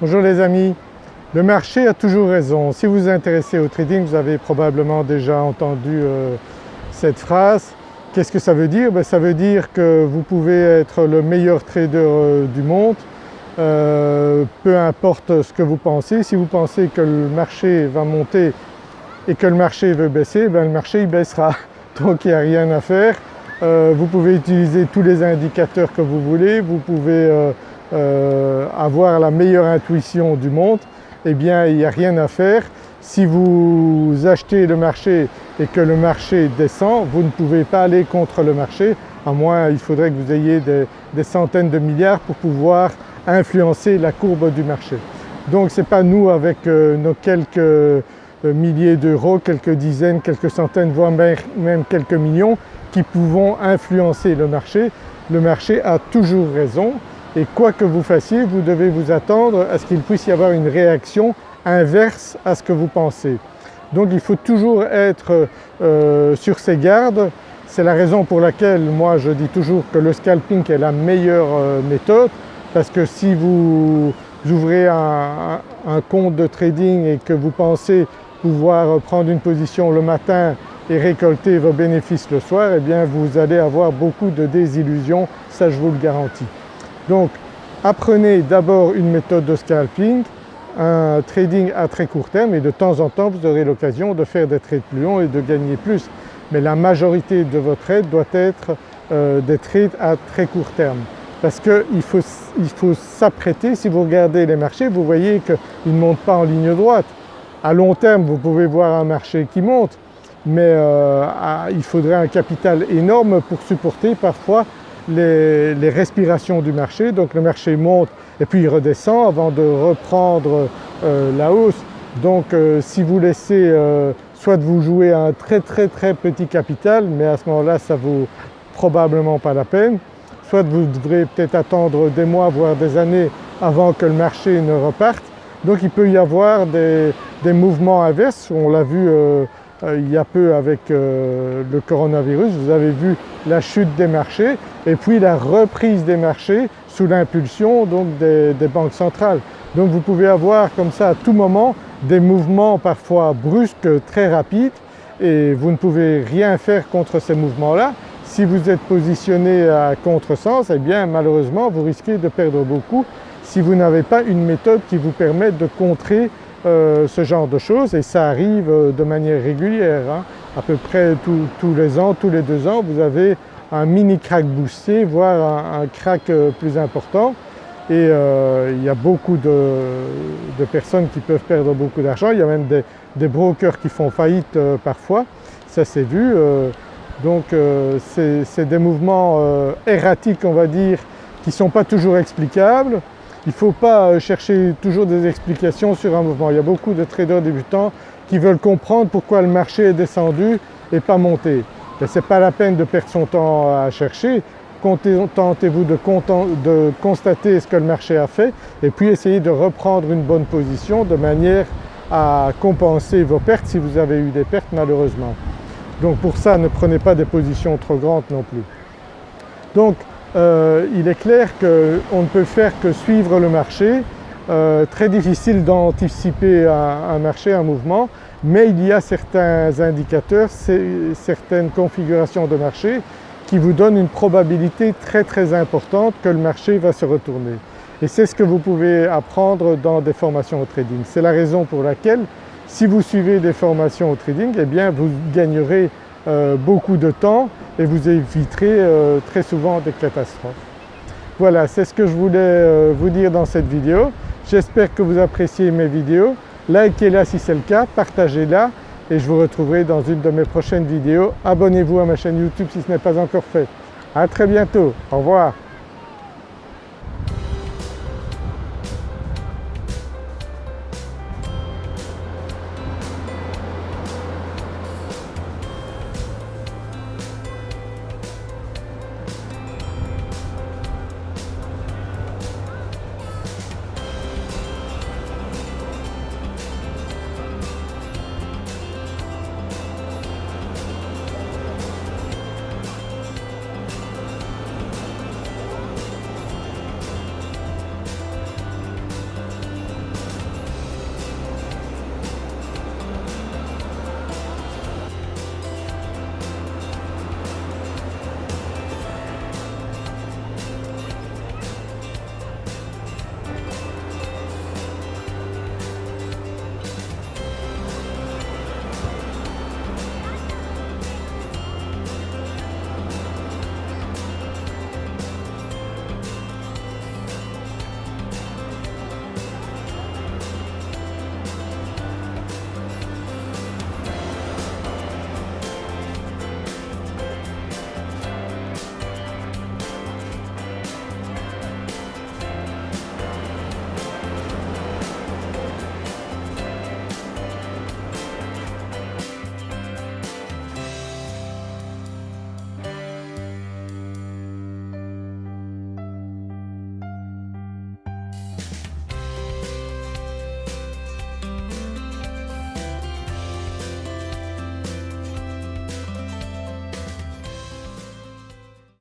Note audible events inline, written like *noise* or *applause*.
Bonjour les amis, le marché a toujours raison. Si vous vous intéressez au trading, vous avez probablement déjà entendu euh, cette phrase. Qu'est-ce que ça veut dire? Ben, Ça veut dire que vous pouvez être le meilleur trader euh, du monde, euh, peu importe ce que vous pensez. Si vous pensez que le marché va monter et que le marché veut baisser, ben, le marché il baissera. *laughs* Donc il n'y a rien à faire. vous pouvez utiliser tous les indicateurs que vous voulez, vous pouvez avoir la meilleure intuition du monde eh bien il n'y a rien à faire. Si vous achetez le marché et que le marché descend, vous ne pouvez pas aller contre le marché, à moins il faudrait que vous ayez des, centaines de milliards pour pouvoir influencer la courbe du marché. Donc ce n'est pas nous avec euh, nos quelques euh, milliers d'euros, quelques dizaines, quelques centaines, voire même quelques millions qui pouvons influencer le marché. Le marché a toujours raison et quoi que vous fassiez, vous devez vous attendre à ce qu'il puisse y avoir une réaction inverse à ce que vous pensez. Donc il faut toujours être euh, sur ses gardes. C'est la raison pour laquelle moi je dis toujours que le scalping est la meilleure euh, méthode parce que si vous ouvrez un, compte de trading et que vous pensez pouvoir prendre une position le matin et récolter vos bénéfices le soir, eh bien vous allez avoir beaucoup de désillusions, ça je vous le garantis. Donc apprenez d'abord une méthode de scalping, un trading à très court terme et de temps en temps vous aurez l'occasion de faire des trades plus longs et de gagner plus. Mais la majorité de vos trades doit être euh, des trades à très court terme parce qu'il faut, il s'apprêter, si vous regardez les marchés vous voyez qu'ils ne montent pas en ligne droite. À long terme vous pouvez voir un marché qui monte mais euh, il faudrait un capital énorme pour supporter parfois les, respirations du marché. Donc le marché monte et puis il redescend avant de reprendre euh, la hausse. Donc euh, si vous laissez euh, soit vous jouer à un très très très petit capital, mais à ce moment-là ça vaut probablement pas la peine, soit vous devrez peut-être attendre des mois voire des années avant que le marché ne reparte. Donc il peut y avoir des, des mouvements inverses, on l'a vu il y a peu avec euh, le coronavirus, vous avez vu la chute des marchés et puis la reprise des marchés sous l'impulsion des, des, banques centrales. Donc vous pouvez avoir comme ça à tout moment des mouvements parfois brusques, très rapides et vous ne pouvez rien faire contre ces mouvements-là. Si vous êtes positionné à contresens, eh bien malheureusement vous risquez de perdre beaucoup si vous n'avez pas une méthode qui vous permette de contrer euh, ce genre de choses et ça arrive euh, de manière régulière. Hein. À peu près tous les ans, tous les deux ans, vous avez un mini crack boosté, voire un, crack euh, plus important et il y a beaucoup de, personnes qui peuvent perdre beaucoup d'argent. Il y a même des, brokers qui font faillite parfois, ça s'est vu. donc c'est des mouvements erratiques on va dire qui ne sont pas toujours explicables il ne faut pas euh, chercher toujours des explications sur un mouvement. Il y a beaucoup de traders débutants qui veulent comprendre pourquoi le marché est descendu et pas monté. Ce n'est pas la peine de perdre son temps à chercher, contentez-vous de, de, constater ce que le marché a fait et puis essayez de reprendre une bonne position de manière à compenser vos pertes si vous avez eu des pertes malheureusement. Donc pour ça ne prenez pas des positions trop grandes non plus. Euh, il est clair qu'on ne peut faire que suivre le marché, euh, très difficile d'anticiper un, marché, un mouvement, mais il y a certains indicateurs, certaines configurations de marché qui vous donnent une probabilité très très importante que le marché va se retourner. Et c'est ce que vous pouvez apprendre dans des formations au trading. C'est la raison pour laquelle si vous suivez des formations au trading, eh bien vous gagnerez euh, beaucoup de temps et vous éviterez euh, très souvent des catastrophes. Voilà, c'est ce que je voulais euh, vous dire dans cette vidéo. J'espère que vous appréciez mes vidéos. Likez-la si c'est le cas, partagez-la et je vous retrouverai dans une de mes prochaines vidéos. Abonnez-vous à ma chaîne YouTube si ce n'est pas encore fait. À très bientôt, au revoir.